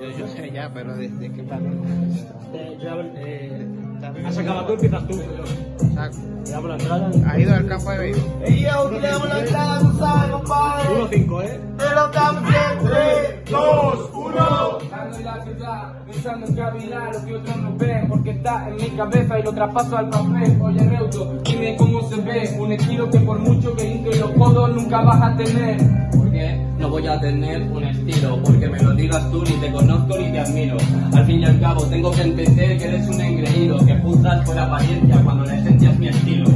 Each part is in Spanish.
Yo, yo sé ya, pero ¿de, de qué parte? Eh, yo, eh, has acabado tú, empiezas tú. Saco. Le damos la entrada. ¿Has ido al campo de béisbol? Ey, yo, le damos la entrada, tú sabes, compadre. 1-5, ¿eh? Te lo damos en 3, 2, 1. Ando en la ciudad, pensando en cavilar lo que otros no ven, porque está en mi cabeza y lo traspaso al papel. Oye, Reuto, dime cómo se ve, un estilo que por mucho que hinque los codos nunca vas a tener. Voy a tener un estilo, porque me lo digas tú, ni te conozco ni te admiro. Al fin y al cabo, tengo que entender que eres un engreído, que juzgas por apariencia cuando la esencia es mi estilo.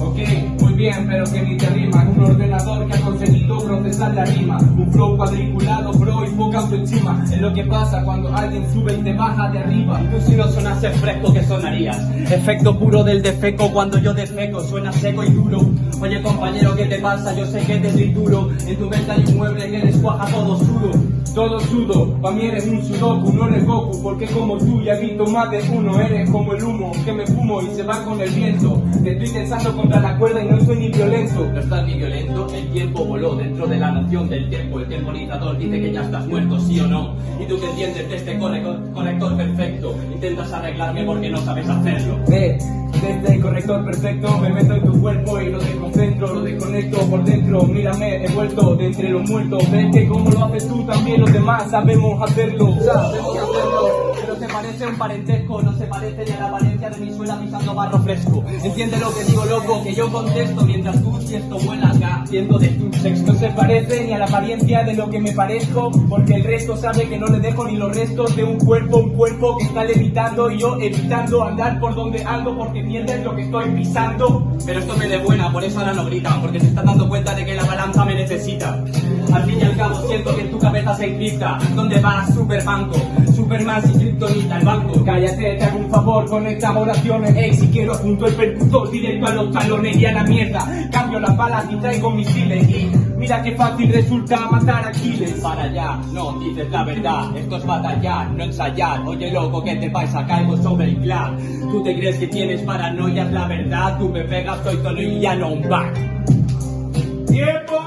Ok, muy bien, pero que ni te rima. Un ordenador que ha conseguido procesar la rima. Un flow cuadriculado, bro, y poca autoestima. Es lo que pasa cuando alguien sube y te baja de arriba. Tú si no sonases fresco, ¿qué sonarías? Efecto puro del defeco cuando yo defeco, suena seco y duro. Oye compañero, ¿qué te pasa? Yo sé que te duro. En tu mente hay un mueble que descuaja todo sudo. Todo sudo, pa' mí eres un sudoku, no eres Goku, porque como tú ya he visto más de uno, eres como el humo que me fumo y se va con el viento. Te estoy tensando contra la cuerda y no soy ni violento. No estás ni violento, el tiempo voló dentro de la noción del tiempo. El temporizador dice que ya estás muerto, sí o no. Y tú que entiendes de este corrector, perfecto, intentas arreglarme porque no sabes hacerlo. Ve, desde el corrector perfecto me meto en tu cuerpo y lo desconcentro, lo desconecto por dentro. Mírame, he vuelto de entre los muertos. Ves que como lo haces tú, también los demás sabemos hacerlo. Sabemos hacerlo, parece un parentesco, no se parece ni a la apariencia de mi suela pisando barro fresco. Entiende lo que digo, loco, que yo contesto mientras tú si esto vuelas haciendo de tu sexto. No se parece ni a la apariencia de lo que me parezco, porque el resto sabe que no le dejo ni los restos de un cuerpo, un cuerpo que está levitando y yo evitando andar por donde ando porque pierdes lo que estoy pisando. Pero esto me de buena, por eso ahora no gritan, porque se están dando cuenta de que la balanza me necesita. Al fin y al siento que en tu cabeza se encripta, ¿dónde vas, Superbanco? Superman sin kriptonita el banco. Cállate, te hago un favor con estas oraciones. Ey, si quiero junto el percutor directo a los talones y a la mierda. Cambio las balas y traigo misiles. Y mira qué fácil resulta matar a Aquiles. Para allá, no dices la verdad, esto es batallar, no ensayar. Oye loco, ¿qué te pasa? Caigo sobre el clan. ¿Tú te crees que tienes paranoia? Es la verdad, tú me pegas, soy solo y ya no un back. ¡Tiempo!